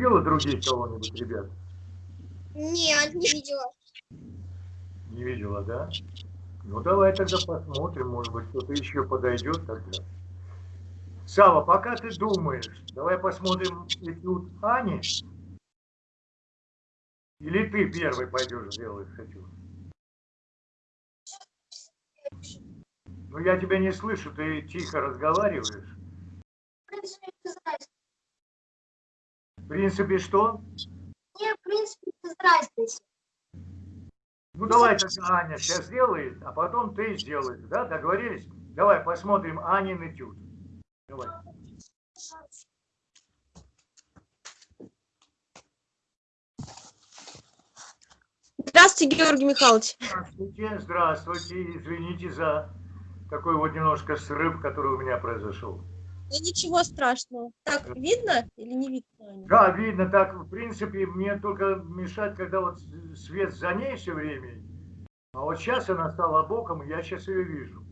видела других кого-нибудь, ребят? Нет, не видела. Не видела, да? Ну, давай тогда посмотрим, может быть, кто-то еще подойдет тогда. Сава, пока ты думаешь, давай посмотрим этюд Ани. Или ты первый пойдешь сделать хочу? Ну, я тебя не слышу, ты тихо разговариваешь. В принципе, что? Мне, в принципе, разницы. Ну, давай тогда Аня сейчас сделает, а потом ты сделаешь, да? Договорились? Давай посмотрим Анин этюд. Давай. Здравствуйте, Георгий Михайлович. Здравствуйте, здравствуйте. Извините за такой вот немножко срыв, который у меня произошел. Да ничего страшного. Так, видно или не видно? Да, видно. Так, в принципе, мне только мешать, когда вот свет за ней все время. А вот сейчас она стала боком, и я сейчас ее вижу.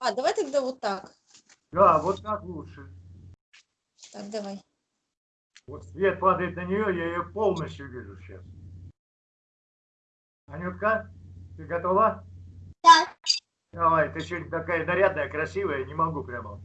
А, давай тогда вот так. Да, вот так лучше. Так, давай. Вот свет падает на нее, я ее полностью вижу сейчас. Анютка, ты готова? Да. Давай, ты сегодня такая нарядная, красивая, не могу прямо.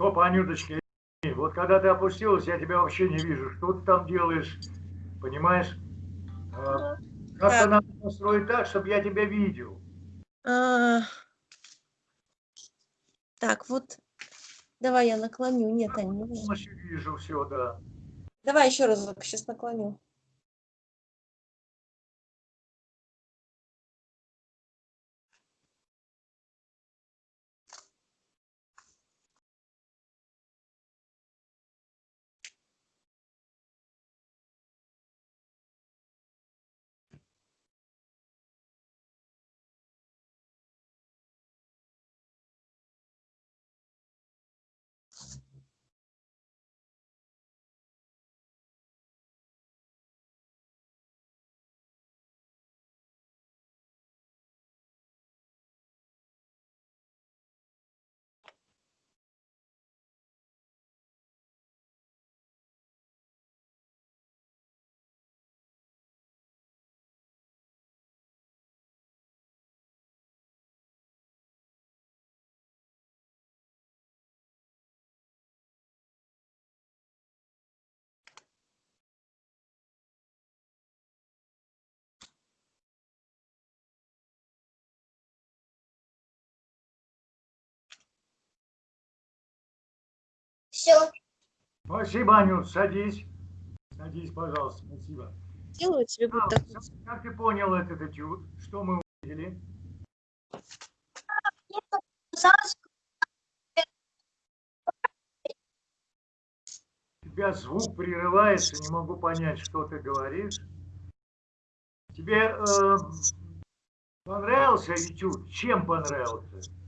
Стоп, Анюточка, вот когда ты опустилась, я тебя вообще не вижу. Что ты там делаешь? Понимаешь? А, Как-то надо построить так, чтобы я тебя видел. А, Так, вот. Давай я наклоню. Нет, вижу. Полностью вижу все, да. Давай еще разок, сейчас наклоню. Все. Спасибо, Анют, садись. Садись, пожалуйста, спасибо. Делаю тебе А, так. Как ты понял этот этюд? Что мы увидели? Тебя звук прерывается, не могу понять, что ты говоришь. Тебе э, понравился этюд? Чем понравился?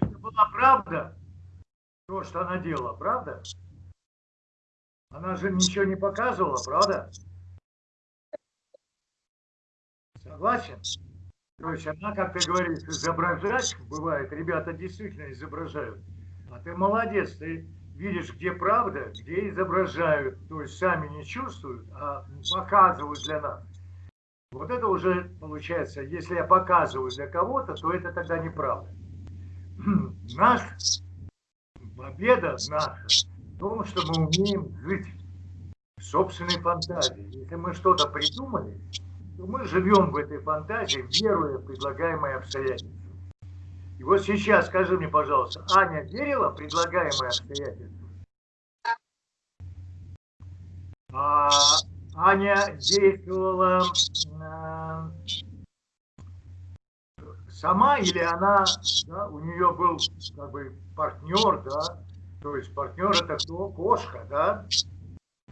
Это была правда? То, что она делала, правда? Она же ничего не показывала, правда? Согласен? То есть она, как ты говоришь, изображать бывает, ребята действительно изображают. А ты молодец, ты видишь, где правда, где изображают. То есть сами не чувствуют, а показывают для нас. Вот это уже получается, если я показываю для кого-то, то это тогда неправда. Наш победа наша в том, что мы умеем жить в собственной фантазии. Если мы что-то придумали, то мы живем в этой фантазии, веруя в предлагаемые обстоятельства. И вот сейчас скажи мне, пожалуйста, Аня верила в предлагаемые обстоятельства? А Аня действовала э, сама или она, да, у нее был как бы партнер, да, то есть партнер это кто? Кошка, да,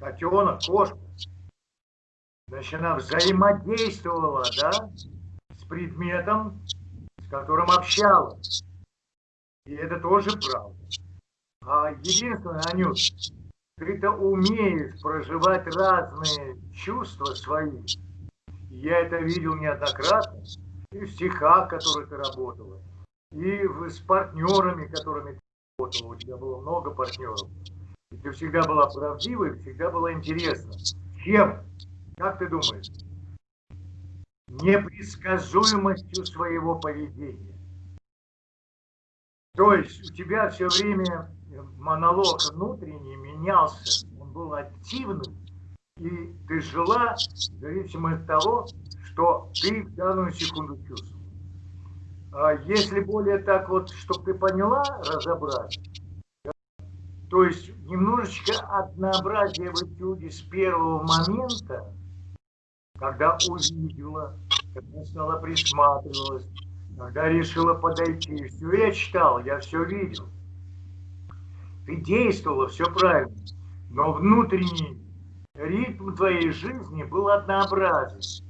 котенок, кошка. Значит, она взаимодействовала, да, с предметом, с которым общалась. И это тоже правда. А единственное, Анют, ты-то умеешь проживать разные чувства свои. Я это видел неоднократно. И в стихах, которые ты работала, и с партнерами, которыми ты работала. У тебя было много партнеров. И ты всегда была правдивой, всегда была интересна. Чем? Как ты думаешь? Непредсказуемостью своего поведения. То есть у тебя все время монолог внутренний менялся, он был активным, и ты жила зависимо от того, что ты в данную секунду чувствовал. А если более так вот, чтобы ты поняла, разобрать, то есть немножечко однообразие в этюде с первого момента, когда увидела, когда стала присматривалась, когда решила подойти. Все я читал, я все видел. Ты действовала, все правильно. Но внутренний ритм твоей жизни был однообразен.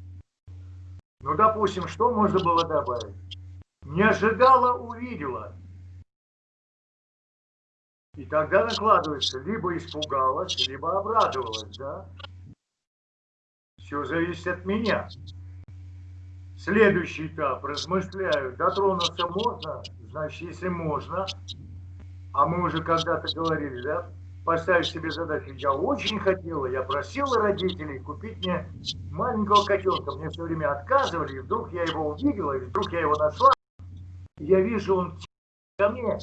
Ну, допустим, что можно было добавить? Не ожидала, увидела. И тогда накладывается, либо испугалась, либо обрадовалась, да? Все зависит от меня. Следующий этап, размышляю, дотронуться можно, значит, если можно, а мы уже когда-то говорили, да, поставить себе задачу, я очень хотела, я просила родителей купить мне маленького котенка, мне все время отказывали, и вдруг я его увидела, и вдруг я его нашла, я вижу, он ко мне,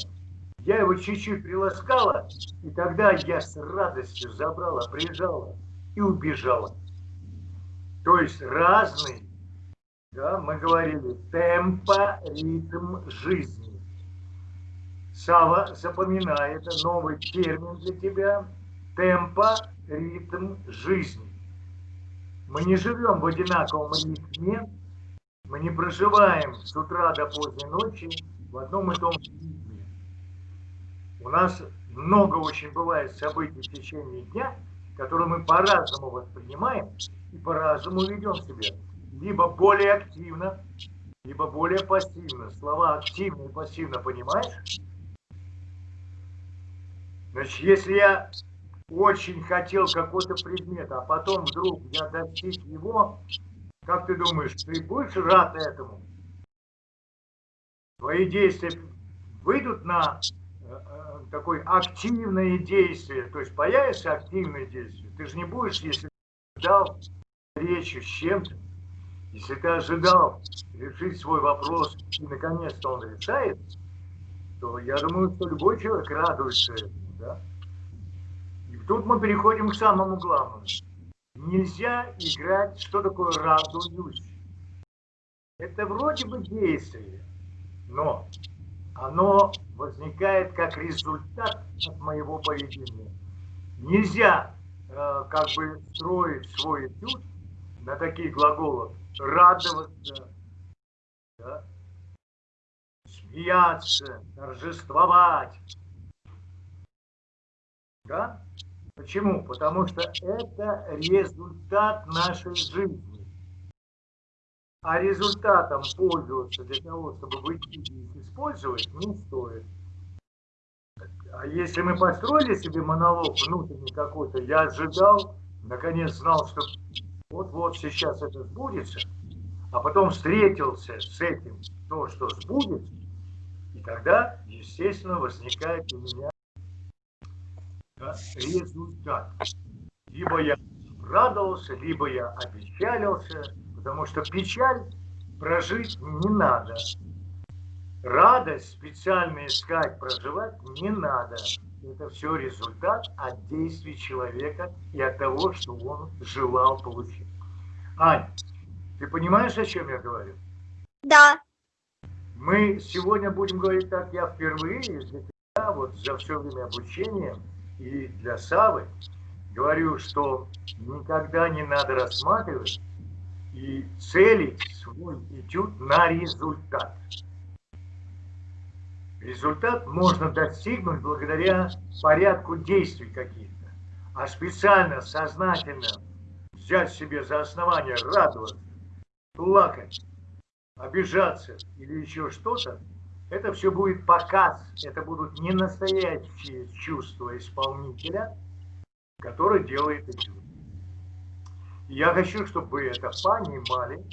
я его чуть-чуть приласкала, и тогда я с радостью забрала, прижала и убежала. То есть разный, да, мы говорили, темпа, ритм жизни. Сава, запоминай, это новый термин для тебя. Темпа, ритм жизни. Мы не живем в одинаковом ритме, мы не проживаем с утра до поздней ночи в одном и том же ритме. У нас много очень бывает событий в течение дня, которые мы по-разному воспринимаем и по-разному ведем себя. Либо более активно, либо более пассивно. Слова активно и пассивно понимаешь? Значит, если я очень хотел какой-то предмет, а потом вдруг я достиг его, как ты думаешь, ты будешь рад этому? Твои действия выйдут на э, такое активное действие, то есть появится активное действие. Ты же не будешь, если ждал встречи с чем-то, если ты ожидал решить свой вопрос и наконец-то он решает, то я думаю, что любой человек радуется этому. Тут мы переходим к самому главному. Нельзя играть, что такое радуюсь. Это вроде бы действие, но оно возникает как результат от моего поведения. Нельзя э, как бы строить свой этюд на такие глаголы радоваться, да? смеяться, торжествовать, да? Почему? Потому что это результат нашей жизни. А результатом пользоваться для того, чтобы вычислить и использовать, не стоит. А если мы построили себе монолог внутренний какой-то, я ожидал, наконец знал, что вот-вот сейчас это сбудется, а потом встретился с этим, то, что сбудется, и тогда, естественно, возникает у меня результат. Либо я радовался, либо я опечалился, потому что печаль прожить не надо. Радость специально искать, проживать не надо. Это все результат от действий человека и от того, что он желал получить. Ань, ты понимаешь, о чем я говорю? Да. Мы сегодня будем говорить так, я впервые для тебя, вот за все время обучения, и для Савы говорю, что никогда не надо рассматривать и целить свой этюд на результат. Результат можно достигнуть благодаря порядку действий каких-то. А специально, сознательно взять себе за основание радоваться, плакать, обижаться или еще что-то, это все будет показ, это будут не настоящие чувства исполнителя, который делает этюд. Я хочу, чтобы вы это понимали.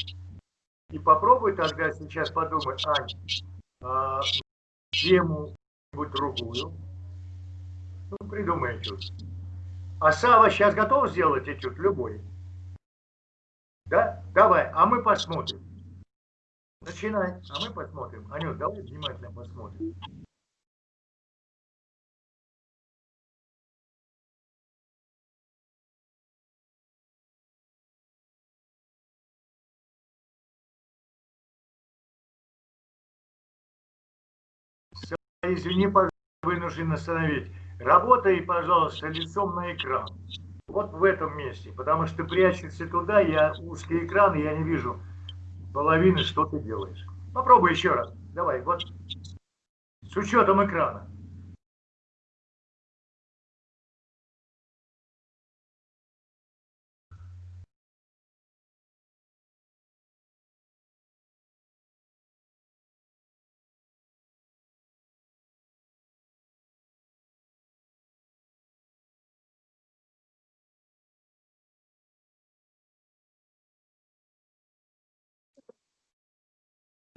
И попробуй тогда сейчас подумать, Ань, а, тему-нибудь другую. Ну, придумай этюд. А Сава сейчас готов сделать этюд любой? Да? Давай, а мы посмотрим. Начинай, а мы посмотрим. Анют, давай внимательно посмотрим. Извини, пожалуйста, вынужден остановить. Работай, пожалуйста, лицом на экран. Вот в этом месте, потому что прячешься туда, я узкий экран, и я не вижу половины, что ты делаешь. Попробуй еще раз. Давай, вот с учетом экрана.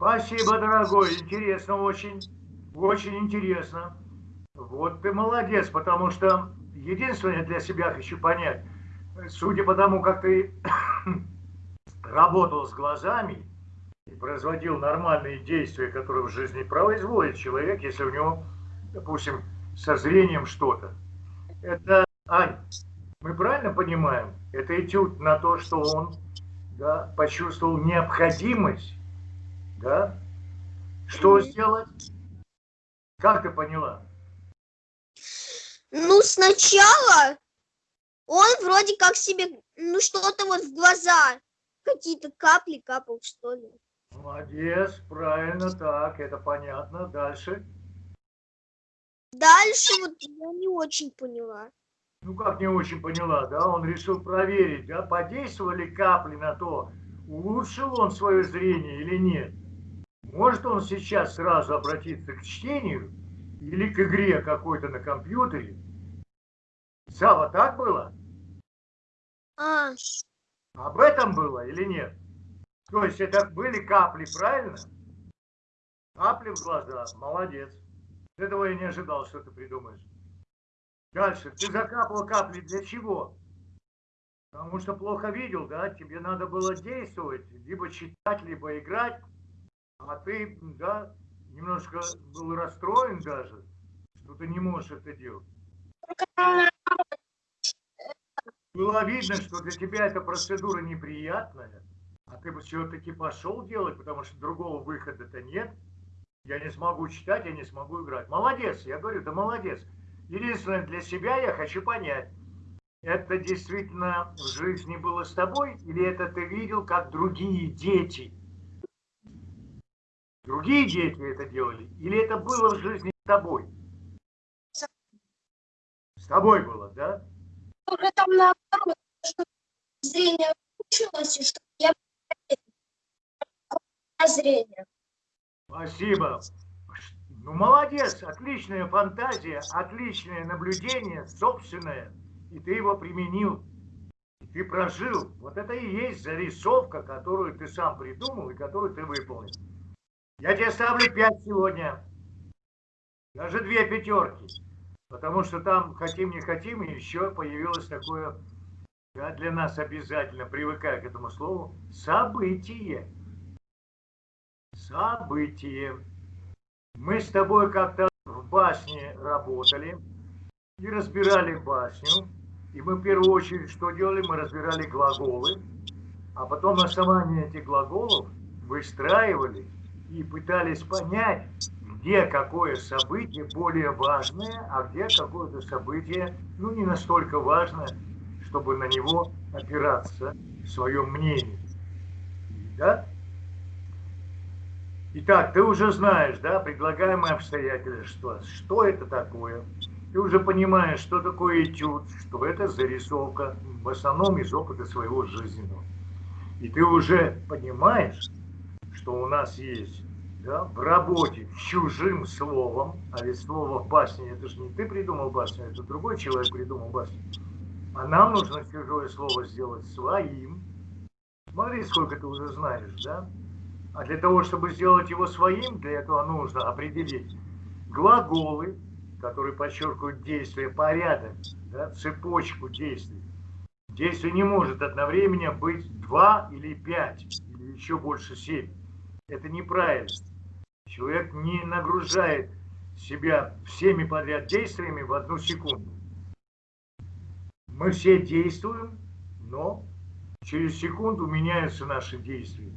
Спасибо, дорогой. Интересно очень. Очень интересно. Вот ты молодец, потому что единственное для себя хочу понять, судя по тому, как ты работал с глазами и производил нормальные действия, которые в жизни производит человек, если у него, допустим, со зрением что-то. Это, Ань, мы правильно понимаем, это этюд на то, что он да, почувствовал необходимость да? Что сделать? Как ты поняла? Ну, сначала он вроде как себе, ну, что-то вот в глаза, какие-то капли капал, что ли. Молодец, правильно, так, это понятно. Дальше? Дальше вот я не очень поняла. Ну, как не очень поняла, да? Он решил проверить, да, подействовали капли на то, улучшил он свое зрение или нет. Может он сейчас сразу обратиться к чтению или к игре какой-то на компьютере? Сава, так было? А, Об этом было или нет? То есть это были капли, правильно? Капли в глаза. Молодец. Этого я не ожидал, что ты придумаешь. Дальше. Ты закапывал капли для чего? Потому что плохо видел, да? Тебе надо было действовать, либо читать, либо играть. А ты, да, немножко был расстроен даже, что ты не можешь это делать. Было видно, что для тебя эта процедура неприятная, а ты бы все-таки пошел делать, потому что другого выхода-то нет. Я не смогу читать, я не смогу играть. Молодец, я говорю, да молодец. Единственное, для себя я хочу понять, это действительно в жизни было с тобой, или это ты видел, как другие дети – Другие дети это делали? Или это было в жизни с тобой? С тобой было, да? Уже там наоборот, что зрение улучшилось, и что я зрение. Спасибо. Ну, молодец, отличная фантазия, отличное наблюдение, собственное. И ты его применил. И ты прожил. Вот это и есть зарисовка, которую ты сам придумал и которую ты выполнил. Я тебе ставлю 5 сегодня. Даже две пятерки. Потому что там, хотим не хотим, еще появилось такое, да, для нас обязательно, привыкая к этому слову, событие. Событие. Мы с тобой как-то в башне работали и разбирали башню. И мы в первую очередь что делали? Мы разбирали глаголы, а потом на основании этих глаголов выстраивали и пытались понять, где какое событие более важное, а где какое-то событие, ну, не настолько важное, чтобы на него опираться в своем мнении. Да? Итак, ты уже знаешь, да, предлагаемые обстоятельства, что это такое. Ты уже понимаешь, что такое этюд, что это зарисовка, в основном из опыта своего жизненного. И ты уже понимаешь, что у нас есть да, в работе чужим словом, а ведь слово в басне, это же не ты придумал басню, это другой человек придумал басню. А нам нужно чужое слово сделать своим. Смотри, сколько ты уже знаешь, да? А для того, чтобы сделать его своим, для этого нужно определить глаголы, которые подчеркивают действие, порядок, да, цепочку действий. Действие не может одновременно быть два или пять, или еще больше семь. Это неправильно. Человек не нагружает себя всеми подряд действиями в одну секунду. Мы все действуем, но через секунду меняются наши действия.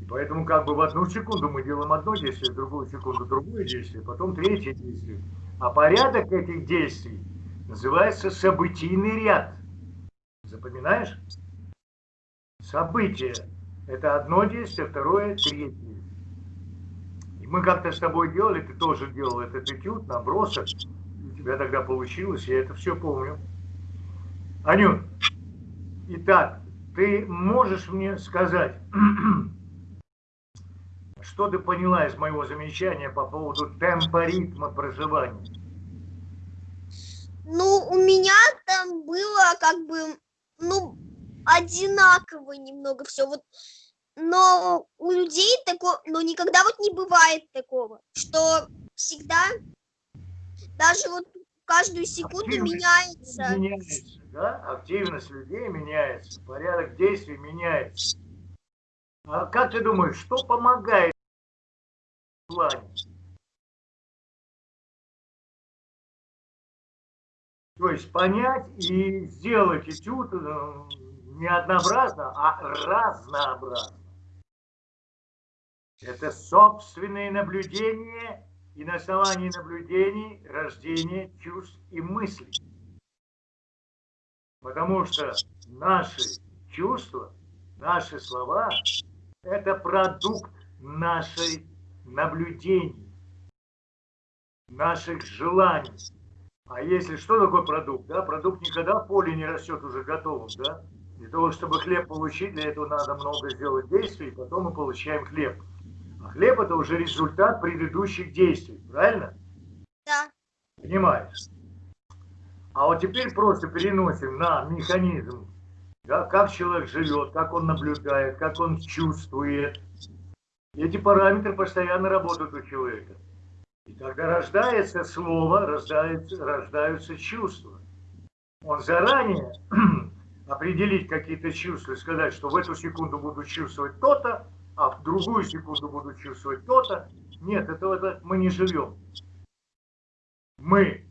И поэтому как бы в одну секунду мы делаем одно действие, в другую секунду другое действие, потом третье действие. А порядок этих действий называется событийный ряд. Запоминаешь? Событие – это одно действие, второе – третье. И мы как-то с тобой делали, ты тоже делал этот этюд, набросок. У тебя тогда получилось, я это все помню. Анют, итак, ты можешь мне сказать, что ты поняла из моего замечания по поводу темпа ритма проживания? Ну, у меня там было как бы, ну, одинаково немного все. Вот, но у людей такого, но никогда вот не бывает такого, что всегда, даже вот каждую секунду Активность меняется. Меняется, да? Активность людей меняется, порядок действий меняется. А как ты думаешь, что помогает в плане? То есть понять и сделать этюд э, не однообразно, а разнообразно. Это собственные наблюдения и на основании наблюдений рождение чувств и мыслей. Потому что наши чувства, наши слова – это продукт нашей наблюдений, наших желаний. А если что такое продукт? Да? Продукт никогда в поле не растет уже готовым. Да? Для того, чтобы хлеб получить, для этого надо много сделать действий, и потом мы получаем хлеб. Хлеб это уже результат предыдущих действий, правильно? Да. Понимаешь? А вот теперь просто переносим на механизм, да, как человек живет, как он наблюдает, как он чувствует. Эти параметры постоянно работают у человека. И тогда рождается слово, рождается, рождаются чувства. Он заранее определить какие-то чувства, сказать, что в эту секунду буду чувствовать то-то, а в другую секунду буду чувствовать то-то. Нет, этого это мы не живем. Мы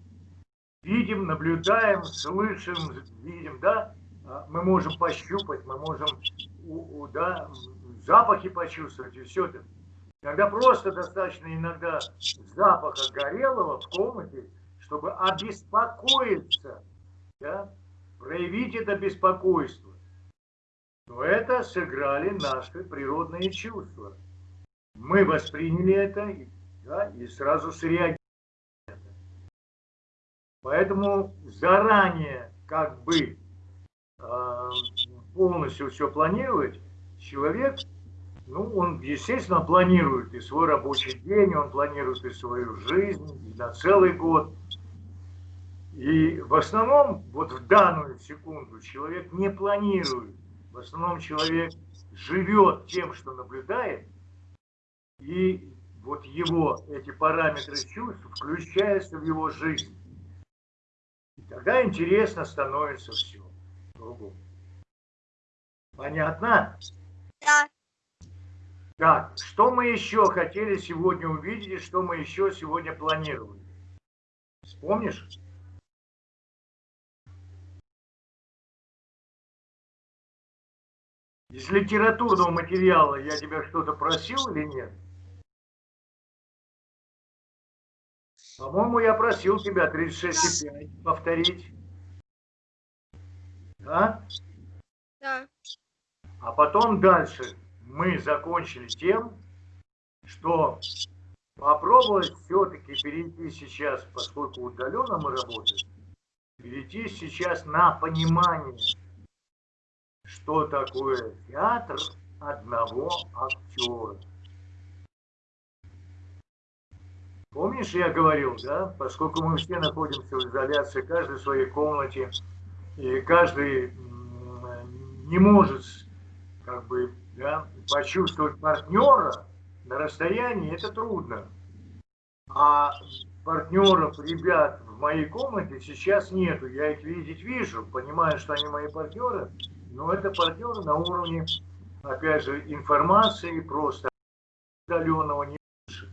видим, наблюдаем, слышим, видим, да, А мы можем пощупать, мы можем, у- у- да, запахи почувствовать и все это. Иногда просто достаточно иногда запаха горелого в комнате, чтобы обеспокоиться, да, проявить это беспокойство. Но это сыграли наши природные чувства. Мы восприняли это да, и сразу среагировали. Поэтому заранее как бы э, полностью все планировать, человек, ну, он, естественно, планирует и свой рабочий день, он планирует и свою жизнь, и на целый год. И в основном, вот в данную секунду, человек не планирует. В основном человек живет тем, что наблюдает, и вот его, эти параметры чувств включаются в его жизнь. И тогда интересно становится все другому. Понятно? Да. Так, что мы еще хотели сегодня увидеть и что мы еще сегодня планировали? Вспомнишь? Из литературного материала я тебя что-то просил или нет? По-моему, я просил тебя 36,5 повторить. Да? Да. А потом дальше мы закончили тем, что попробовать все-таки перейти сейчас, поскольку удаленно мы работаем, перейти сейчас на понимание, что такое театр одного актера. Помнишь, я говорил, да, поскольку мы все находимся в изоляции, каждый в своей комнате, и каждый не может как бы да, почувствовать партнера на расстоянии, это трудно. А партнеров, ребят в моей комнате сейчас нету. Я их видеть вижу, понимаю, что они мои партнеры, но это партнеры на уровне, опять же, информации просто удаленного не лучше.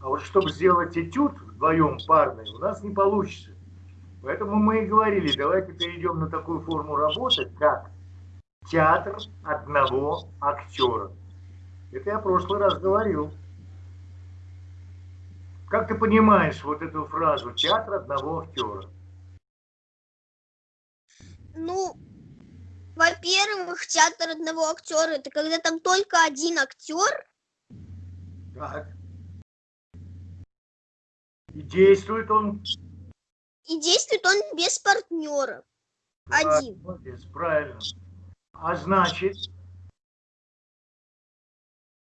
А вот чтобы сделать этюд вдвоем парный, у нас не получится. Поэтому мы и говорили, давайте перейдем на такую форму работы, как театр одного актера. Это я в прошлый раз говорил. Как ты понимаешь вот эту фразу «театр одного актера»? Ну, во-первых, театр одного актера это когда там только один актер. Так. И действует он... И действует он без партнера. Один. Молодец, правильно. А значит,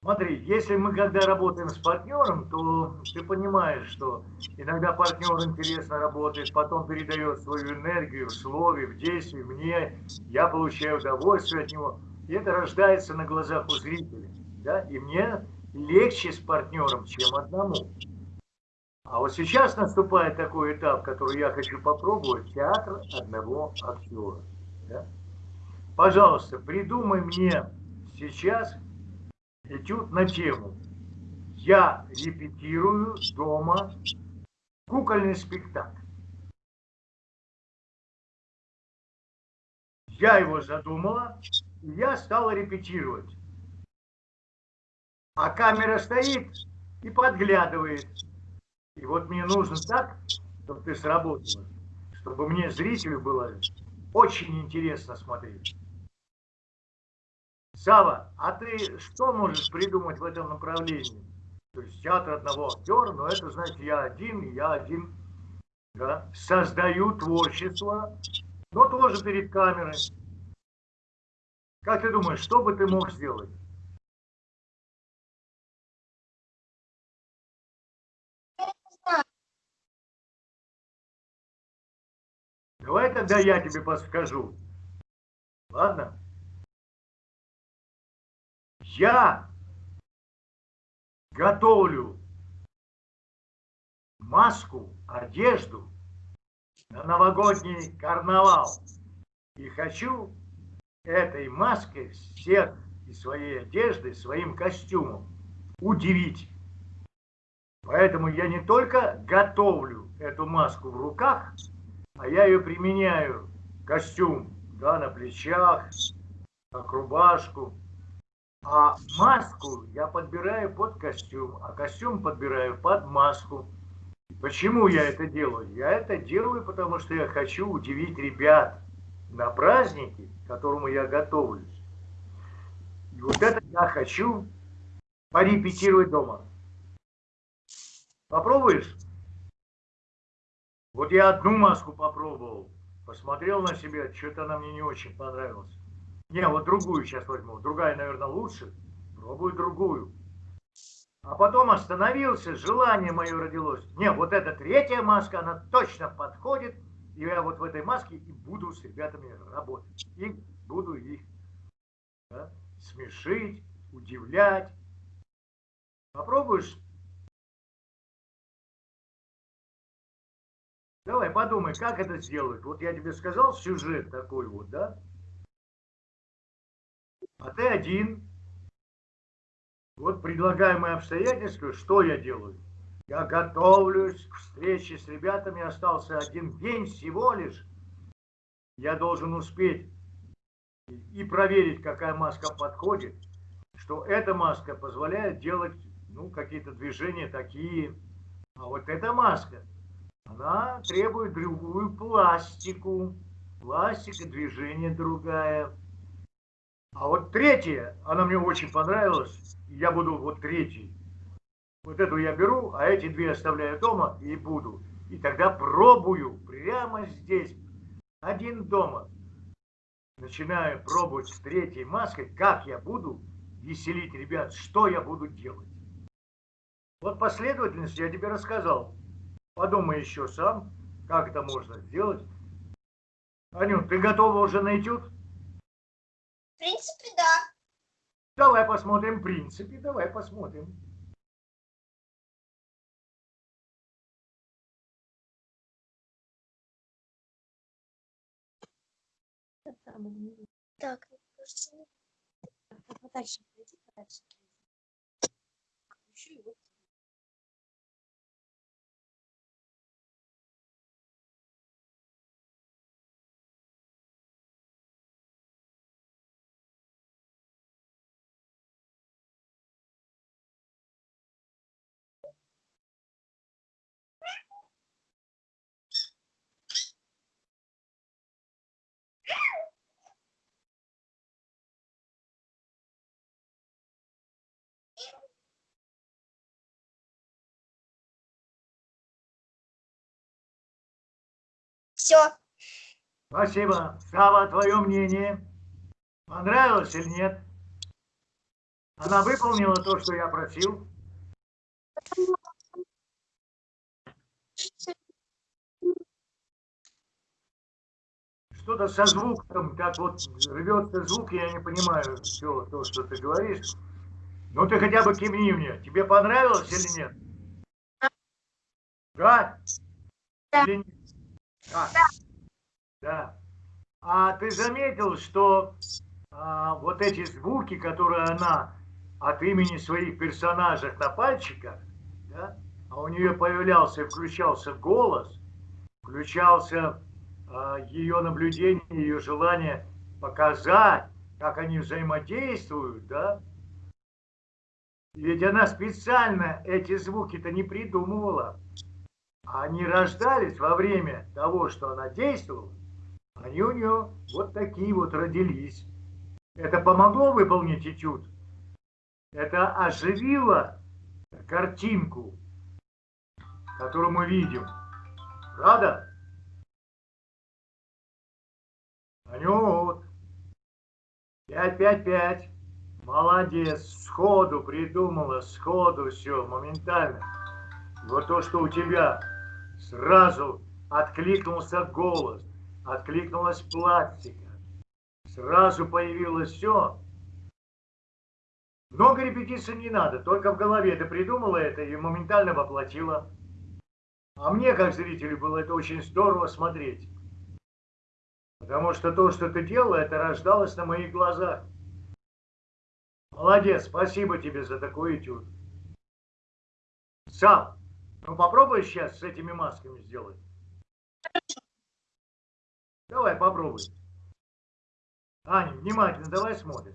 смотри, если мы когда работаем с партнером, то ты понимаешь, что иногда партнер интересно работает, потом передает свою энергию в слове, в действии мне, я получаю удовольствие от него. И это рождается на глазах у зрителя. Да? И мне легче с партнером, чем одному. А вот сейчас наступает такой этап, который я хочу попробовать, театр одного актера. Да? Пожалуйста, придумай мне сейчас этюд на тему. Я репетирую дома кукольный спектакль. Я его задумала, и я стала репетировать. А камера стоит и подглядывает. И вот мне нужно так, чтобы ты сработала, чтобы мне, зрителю, было очень интересно смотреть. Сава, а ты что можешь придумать в этом направлении? То есть театр одного актера, но это значит я один, я один да, создаю творчество, но тоже перед камерой. Как ты думаешь, что бы ты мог сделать? Давай тогда я тебе подскажу. Ладно? Я готовлю маску, одежду на новогодний карнавал. И хочу этой маской всех и своей одеждой, своим костюмом удивить. Поэтому я не только готовлю эту маску в руках, а я ее применяю, костюм, да, на плечах, как рубашку. А маску я подбираю под костюм, а костюм подбираю под маску. Почему я это делаю? Я это делаю, потому что я хочу удивить ребят на празднике, к которому я готовлюсь. И вот это я хочу порепетировать дома. Попробуешь? Вот я одну маску попробовал, посмотрел на себя, что-то она мне не очень понравилась. Не, вот другую сейчас возьму. Другая, наверное, лучше. Пробую другую. А потом остановился, желание мое родилось. Не, вот эта третья маска, она точно подходит. И я вот в этой маске и буду с ребятами работать. И буду их да, смешить, удивлять. Попробуешь Давай подумай, как это сделать. Вот я тебе сказал сюжет такой вот, да? А ты один. Вот предлагаемые обстоятельства, что я делаю? Я готовлюсь к встрече с ребятами, остался один день всего лишь. Я должен успеть и проверить, какая маска подходит, что эта маска позволяет делать ну, какие-то движения такие. А вот эта маска – она требует другую пластику. Пластика, движение другая. А вот третья, она мне очень понравилась. Я буду вот третий. Вот эту я беру, а эти две оставляю дома и буду. И тогда пробую прямо здесь, один дома. Начинаю пробовать с третьей маской, как я буду веселить ребят, что я буду делать? Вот последовательность я тебе рассказал. Подумай еще сам, как это можно сделать. Анют, ты готова уже на этюд? В принципе, да. Давай посмотрим, в принципе, давай посмотрим. Так, кажется, Подальше и вот. Все. Спасибо. Сава, твое мнение? Понравилось или нет? Она выполнила то, что я просил? Что-то со звуком, как вот рвется звук, я не понимаю все то, что ты говоришь. Ну ты хотя бы кивни мне. Тебе понравилось или нет? Да? Да. Или нет? Да. Да. А ты заметил, что а, вот эти звуки, которые она от имени своих персонажей на пальчиках, да, а у нее появлялся и включался голос, включался а, ее наблюдение, ее желание показать, как они взаимодействуют, да. Ведь она специально эти звуки-то не придумывала. Они рождались во время того, что она действовала. Они у нее вот такие вот родились. Это помогло выполнить этюд? Это оживило картинку, которую мы видим. Правда? Анют. 5-5-5. Молодец. Сходу придумала, сходу все, моментально. Вот то, что у тебя сразу откликнулся голос, откликнулась пластика, сразу появилось все. Много репетиций не надо, только в голове ты придумала это и моментально воплотила. А мне, как зрителю, было это очень здорово смотреть. Потому что то, что ты делала, это рождалось на моих глазах. Молодец, спасибо тебе за такой этюд. Сам, ну попробуй сейчас с этими масками сделать. Давай, попробуй. Аня, внимательно, давай смотрим.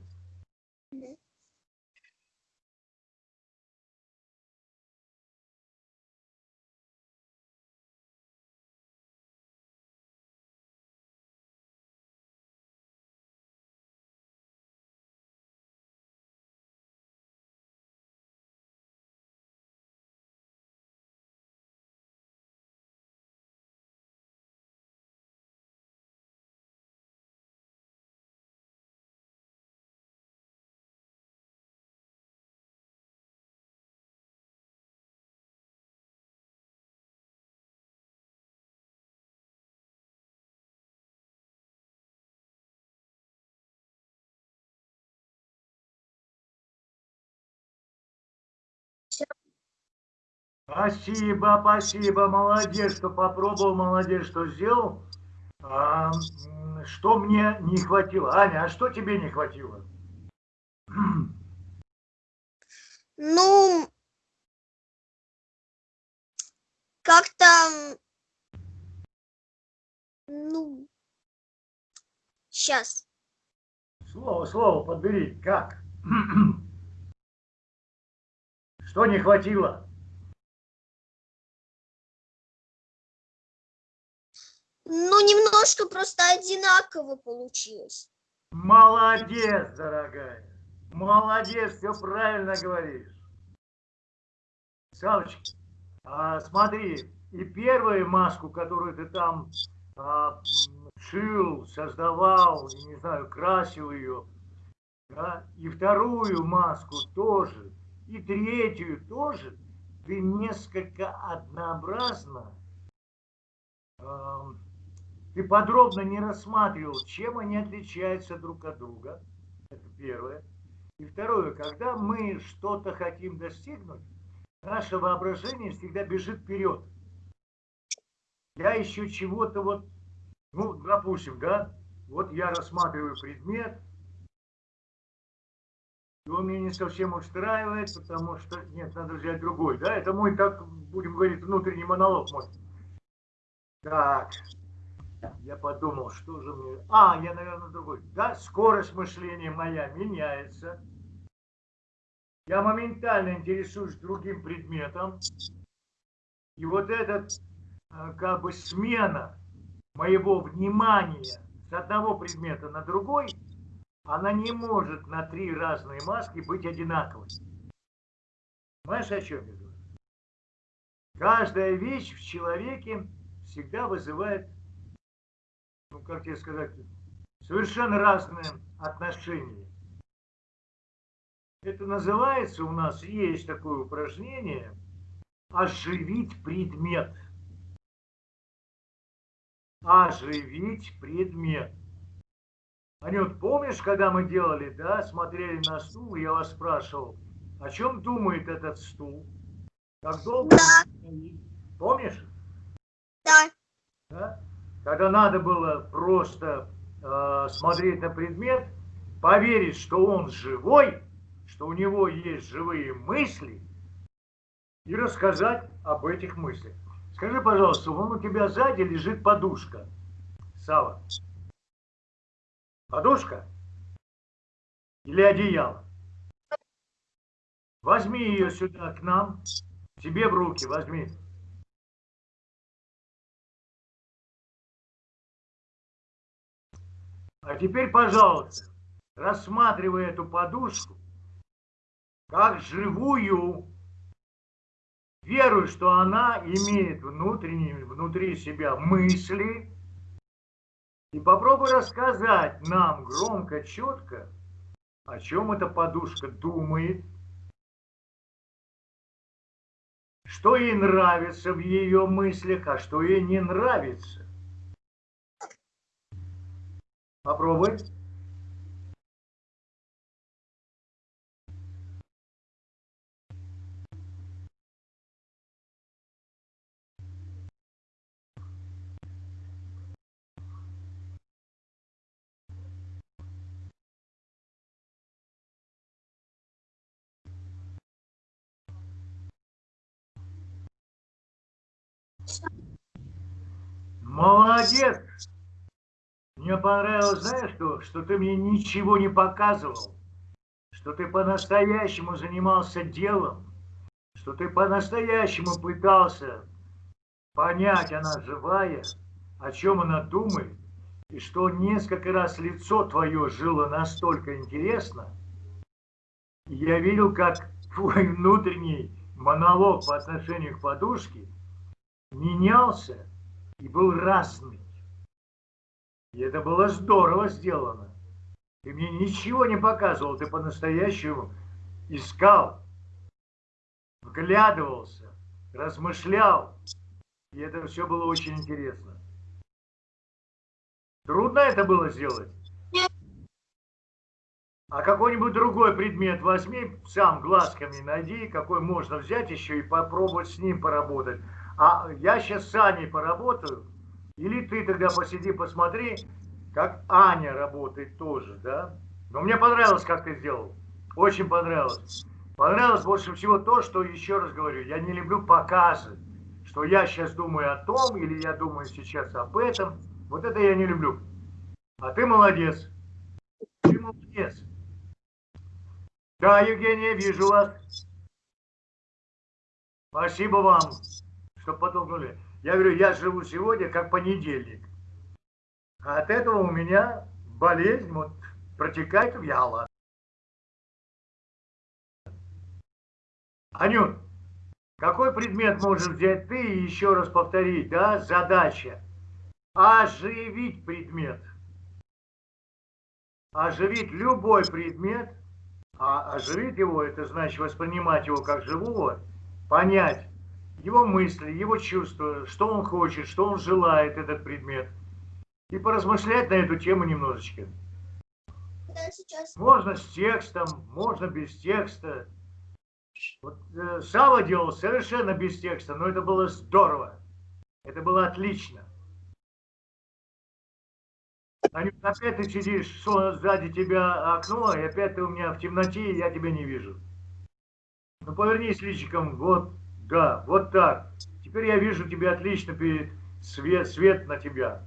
Спасибо, спасибо, молодец, что попробовал, молодец, что сделал. А, что мне не хватило? Аня, а что тебе не хватило? Ну, как-то, ну, сейчас. Слово, слово подбери. Как? Что не хватило? Ну, немножко просто одинаково получилось. Молодец, дорогая. Молодец, все правильно говоришь. Савочка, а, смотри, и первую маску, которую ты там а, шил, создавал, не знаю, красил ее, да, и вторую маску тоже, и третью тоже, ты несколько однообразно, ты подробно не рассматривал, чем они отличаются друг от друга. Это первое. И второе, когда мы что-то хотим достигнуть, наше воображение всегда бежит вперед. Я ищу чего-то вот, ну, допустим, да, вот я рассматриваю предмет, и он меня не совсем устраивает, потому что, нет, надо взять другой, да, это мой, так будем говорить, внутренний монолог мой. Так, я подумал, что же мне... А, я, наверное, другой. Да, скорость мышления моя меняется. Я моментально интересуюсь другим предметом. И вот этот, э, как бы, смена моего внимания с одного предмета на другой, она не может на три разные маски быть одинаковой. Понимаешь, о чем я говорю? Каждая вещь в человеке всегда вызывает ну, как тебе сказать, совершенно разные отношения. Это называется, у нас есть такое упражнение, оживить предмет. Оживить предмет. Анют, помнишь, когда мы делали, да, смотрели на стул, я вас спрашивал, о чем думает этот стул? Как долго Да. он стоит? Помнишь? Да. Да? Когда надо было просто э, смотреть на предмет, поверить, что он живой, что у него есть живые мысли, и рассказать об этих мыслях. Скажи, пожалуйста, вон у тебя сзади лежит подушка. Сава. Подушка? Или одеяло? Возьми ее сюда к нам, себе в руки возьми. А теперь, пожалуйста, рассматривай эту подушку как живую, веруй, что она имеет внутренние, внутри себя мысли, и попробуй рассказать нам громко, четко, о чем эта подушка думает, что ей нравится в ее мыслях, а что ей не нравится. Попробуй. Молодец! Мне понравилось, знаешь что? Что ты мне ничего не показывал. Что ты по-настоящему занимался делом. Что ты по-настоящему пытался понять, она живая, о чем она думает. И что несколько раз лицо твое жило настолько интересно. Я видел, как твой внутренний монолог по отношению к подушке менялся и был разный. И это было здорово сделано. Ты мне ничего не показывал, ты по-настоящему искал, вглядывался, размышлял. И это все было очень интересно. Трудно это было сделать? А какой-нибудь другой предмет возьми, сам глазками найди, какой можно взять еще и попробовать с ним поработать. А я сейчас с Аней поработаю, или ты тогда посиди, посмотри, как Аня работает тоже, да? Но мне понравилось, как ты сделал. Очень понравилось. Понравилось больше всего то, что, еще раз говорю, я не люблю показы, что я сейчас думаю о том, или я думаю сейчас об этом. Вот это я не люблю. А ты молодец. Ты молодец. Да, Евгения, вижу вас. Спасибо вам, что подтолкнули. Я говорю, я живу сегодня как понедельник. А от этого у меня болезнь вот протекает вяло. Анют, какой предмет можешь взять ты и еще раз повторить, да? Задача. Оживить предмет. оживить любой предмет, а оживить его, это значит воспринимать его как живого, понять его мысли, его чувства, что он хочет, что он желает, этот предмет, и поразмышлять на эту тему немножечко. Можно с текстом, можно без текста. Вот, э, Сава делал совершенно без текста, но это было здорово. Это было отлично. Анют, опять ты сидишь, сон- сзади тебя окно, и опять ты у меня в темноте, и я тебя не вижу. Ну повернись личиком, вот, да, вот так. Теперь я вижу тебя отлично, перед свет, свет на тебя.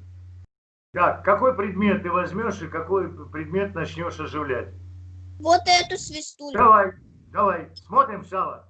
Так, какой предмет ты возьмешь и какой предмет начнешь оживлять? Вот эту свистулю. Давай, давай, смотрим, Сава.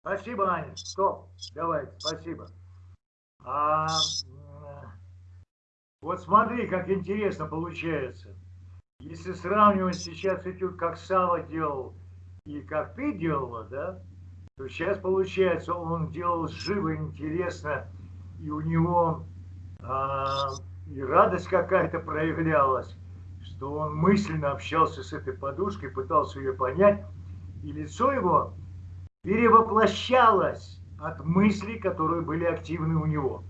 Спасибо, Аня. Стоп. Давай, спасибо. А, вот смотри, как интересно получается. Если сравнивать сейчас этюд, как Сава делал и как ты делала, да, то сейчас получается, он делал живо, интересно, и у него а, и радость какая-то проявлялась, что он мысленно общался с этой подушкой, пытался ее понять, и лицо его перевоплощалось от мыслей, которые были активны у него.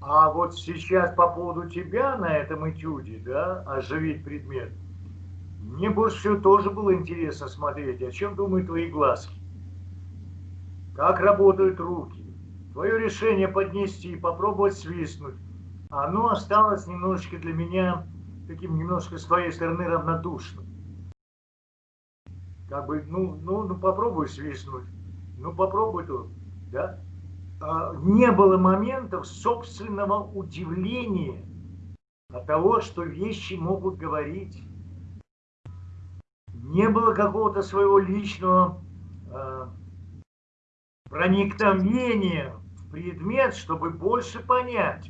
А вот сейчас по поводу тебя на этом этюде, да, оживить предмет, мне больше всего тоже было интересно смотреть, о чем думают твои глазки, как работают руки, твое решение поднести, попробовать свистнуть, оно осталось немножечко для меня таким немножко с твоей стороны равнодушным как бы, ну, ну, ну попробуй свистнуть, ну попробуй тут, да. А, не было моментов собственного удивления от того, что вещи могут говорить. Не было какого-то своего личного э, проникновения в предмет, чтобы больше понять.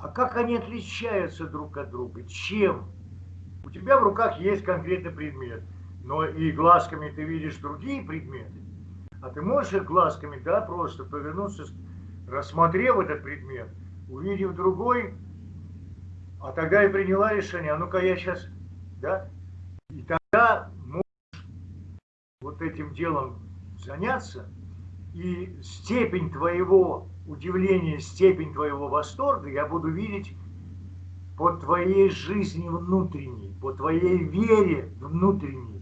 А как они отличаются друг от друга? Чем? У тебя в руках есть конкретный предмет, но и глазками ты видишь другие предметы. А ты можешь глазками, да, просто повернуться, рассмотрев этот предмет, увидев другой, а тогда и приняла решение, а ну-ка я сейчас, да, и тогда можешь вот этим делом заняться, и степень твоего удивления, степень твоего восторга я буду видеть по твоей жизни внутренней, по твоей вере внутренней.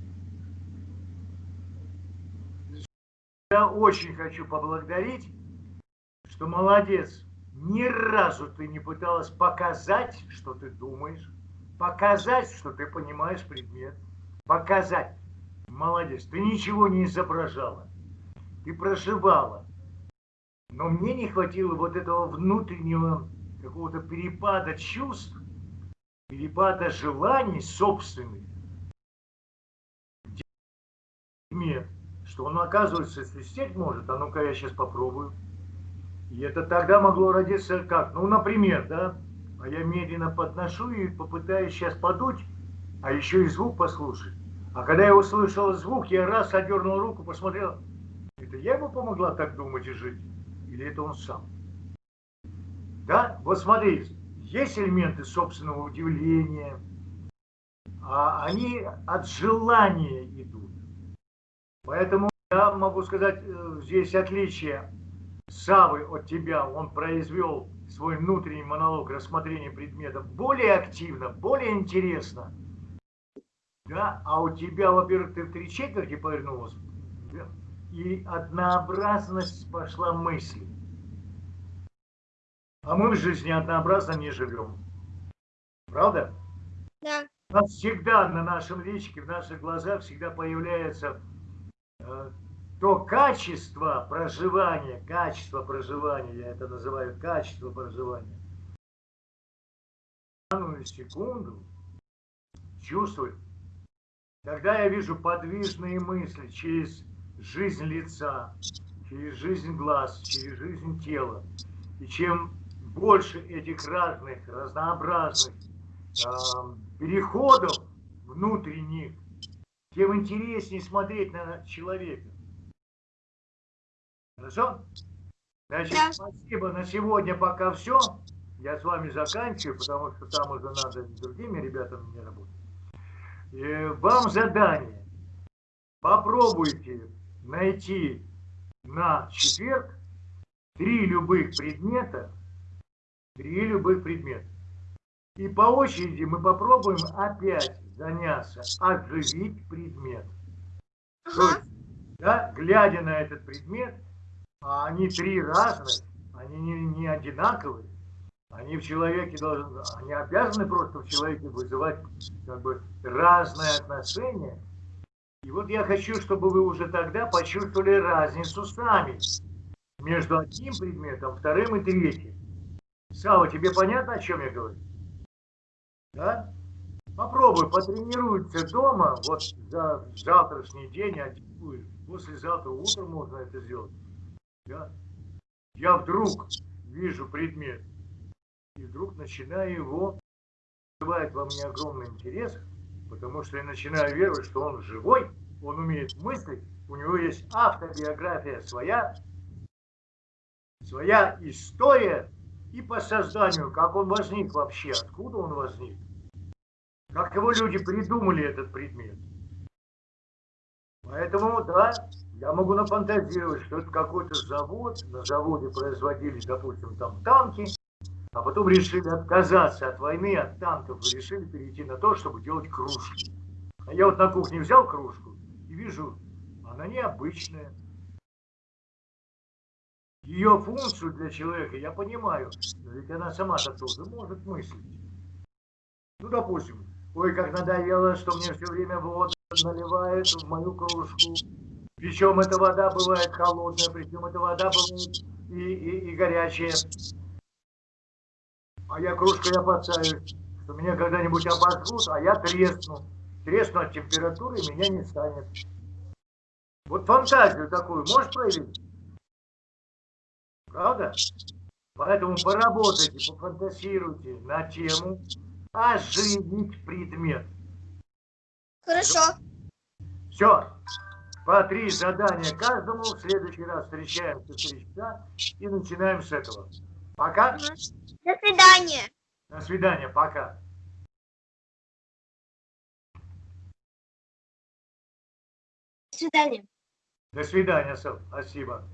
Я очень хочу поблагодарить, что молодец. Ни разу ты не пыталась показать, что ты думаешь, показать, что ты понимаешь предмет, показать. Молодец. Ты ничего не изображала. Ты проживала. Но мне не хватило вот этого внутреннего какого-то перепада чувств, перепада желаний собственных, предмет, что он, оказывается, свистеть может, а ну-ка я сейчас попробую. И это тогда могло родиться как? Ну, например, да, а я медленно подношу и попытаюсь сейчас подуть, а еще и звук послушать. А когда я услышал звук, я раз одернул руку, посмотрел, это я ему помогла так думать и жить? Или это он сам? Да, вот смотри, есть элементы собственного удивления, а они от желания идут. Поэтому я могу сказать, э, здесь отличие Савы от тебя. Он произвел свой внутренний монолог рассмотрения предметов более активно, более интересно. Да? А у тебя, во-первых, ты в три четверти повернулась, и однообразность пошла мысли. А мы в жизни однообразно не живем. Правда? Да. У нас всегда на нашем личике, в наших глазах всегда появляется э, то качество проживания, качество проживания, я это называю качество проживания. Данную секунду чувствую, когда я вижу подвижные мысли через жизнь лица, через жизнь глаз, через жизнь тела, и чем больше этих разных, разнообразных э, переходов внутренних, тем интереснее смотреть на человека. Хорошо? Значит, Да. спасибо. На сегодня пока все. Я с вами заканчиваю, потому что там уже надо с другими ребятами мне работать. И вам задание. Попробуйте найти на четверг три любых предмета, три любых предмета. И по очереди мы попробуем опять заняться, оживить предмет. То Ага. есть, да, глядя на этот предмет, а они три разных, они не, не одинаковые, они в человеке должны, они обязаны просто в человеке вызывать как бы разное отношение. И вот я хочу, чтобы вы уже тогда почувствовали разницу сами между одним предметом, вторым и третьим. Сава, тебе понятно, о чем я говорю? Да? Попробуй, потренируйся дома, вот за завтрашний день, а послезавтра утром можно это сделать. Да? Я вдруг вижу предмет, и вдруг начинаю его, вызывает во мне огромный интерес, потому что я начинаю веровать, что он живой, он умеет мыслить, у него есть автобиография своя, своя история, и по созданию, как он возник вообще, откуда он возник, как его люди придумали этот предмет. Поэтому, да, я могу нафантазировать, что это какой-то завод, на заводе производили, допустим, там танки, а потом решили отказаться от войны, от танков, и решили перейти на то, чтобы делать кружки. А я вот на кухне взял кружку и вижу, она необычная. Ее функцию для человека я понимаю, ведь она сама-то тоже может мыслить. Ну, допустим, ой, как надоело, что мне все время воду наливают в мою кружку. Причем эта вода бывает холодная, причем эта вода бывает и, и, и горячая. А я кружкой опасаюсь, что меня когда-нибудь обожгут, а я тресну. Тресну от температуры, меня не станет. Вот фантазию такую можешь проявить? Правда? Поэтому поработайте, пофантазируйте на тему оживить предмет. Хорошо. Все. По три задания каждому. В следующий раз встречаемся в три часа и начинаем с этого. Пока. До свидания. До свидания. Пока. До свидания. До свидания, Сэл. Спасибо.